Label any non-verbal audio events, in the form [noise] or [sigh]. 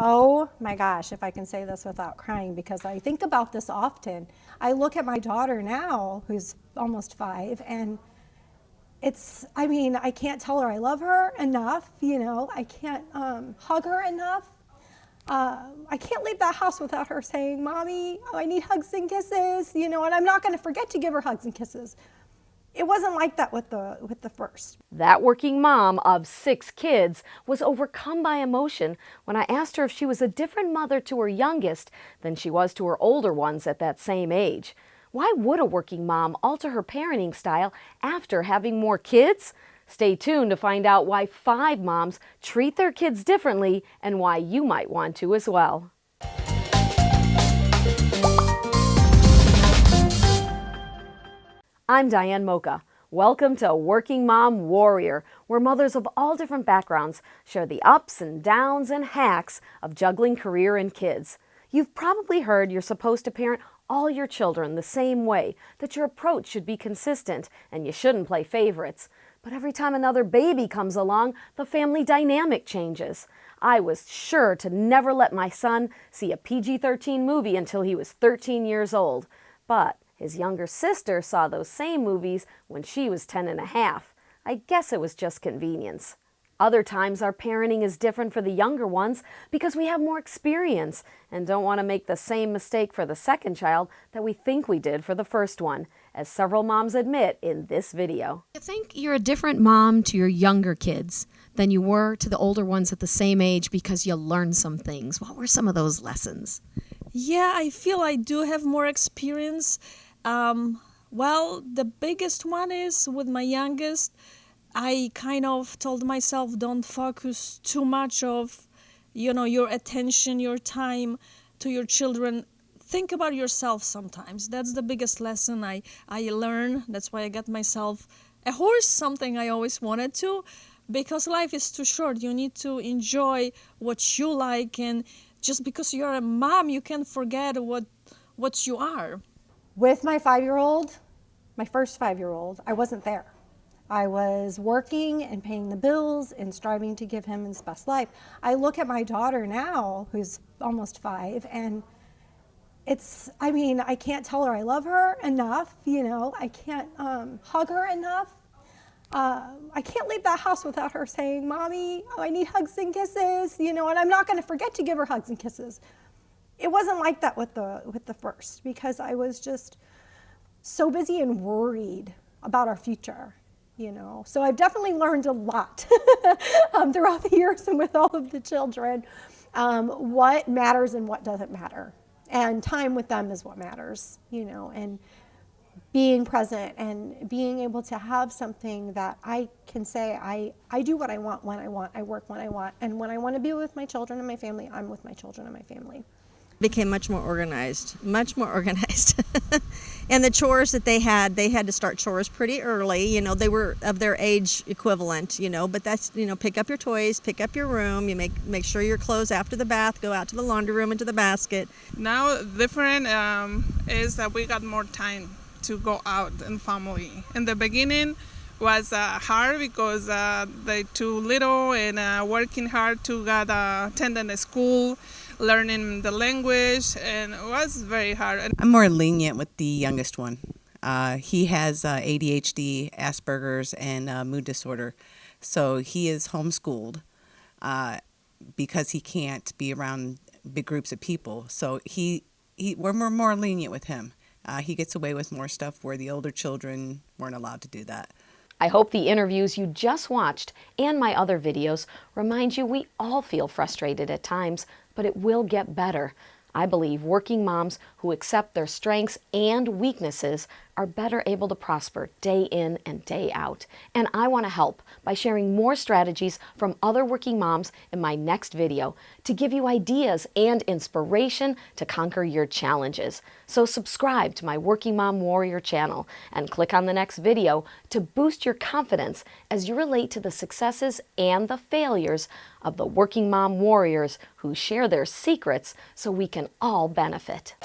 Oh my gosh, if I can say this without crying, because I think about this often. I look at my daughter now, who's almost five, and it's, I mean, I can't tell her I love her enough, you know, I can't um, hug her enough. Uh, I can't leave that house without her saying, Mommy, oh, I need hugs and kisses, you know, and I'm not going to forget to give her hugs and kisses it wasn't like that with the with the first. That working mom of six kids was overcome by emotion when I asked her if she was a different mother to her youngest than she was to her older ones at that same age. Why would a working mom alter her parenting style after having more kids? Stay tuned to find out why five moms treat their kids differently and why you might want to as well. I'm Diane Mocha. Welcome to Working Mom Warrior, where mothers of all different backgrounds share the ups and downs and hacks of juggling career and kids. You've probably heard you're supposed to parent all your children the same way, that your approach should be consistent and you shouldn't play favorites. But every time another baby comes along, the family dynamic changes. I was sure to never let my son see a PG-13 movie until he was 13 years old. But his younger sister saw those same movies when she was 10 and a half. I guess it was just convenience. Other times our parenting is different for the younger ones because we have more experience and don't want to make the same mistake for the second child that we think we did for the first one, as several moms admit in this video. I think you're a different mom to your younger kids than you were to the older ones at the same age because you learned some things. What were some of those lessons? Yeah, I feel I do have more experience um, well, the biggest one is with my youngest. I kind of told myself don't focus too much of, you know, your attention, your time to your children. Think about yourself sometimes. That's the biggest lesson I, I learned. That's why I got myself a horse, something I always wanted to, because life is too short. You need to enjoy what you like and just because you're a mom, you can't forget what what you are. With my five-year-old, my first five-year-old, I wasn't there. I was working and paying the bills and striving to give him his best life. I look at my daughter now, who's almost five, and it's, I mean, I can't tell her I love her enough, you know, I can't um, hug her enough. Uh, I can't leave that house without her saying, Mommy, oh, I need hugs and kisses, you know, and I'm not going to forget to give her hugs and kisses it wasn't like that with the with the first because I was just so busy and worried about our future, you know. So I've definitely learned a lot [laughs] um, throughout the years and with all of the children, um, what matters and what doesn't matter, and time with them is what matters, you know, and being present and being able to have something that I can say I, I do what I want when I want, I work when I want, and when I want to be with my children and my family, I'm with my children and my family became much more organized, much more [laughs] organized. and the chores that they had, they had to start chores pretty early. You know, they were of their age equivalent, you know, but that's, you know, pick up your toys, pick up your room, you make make sure your clothes after the bath go out to the laundry room into the basket. Now different um, is that we got more time to go out and family. In the beginning was uh, hard because uh, they too little and uh, working hard to get uh, attending a school learning the language, and it was very hard. I'm more lenient with the youngest one. Uh, he has uh, ADHD, Asperger's, and uh, mood disorder. So he is homeschooled uh, because he can't be around big groups of people. So he, he we're more, more lenient with him. Uh, he gets away with more stuff where the older children weren't allowed to do that. I hope the interviews you just watched and my other videos remind you we all feel frustrated at times, but it will get better. I believe working moms who accept their strengths and weaknesses are better able to prosper day in and day out. And I want to help by sharing more strategies from other working moms in my next video to give you ideas and inspiration to conquer your challenges. So subscribe to my Working Mom Warrior channel and click on the next video to boost your confidence as you relate to the successes and the failures of the working mom warriors who share their secrets so we can all benefit.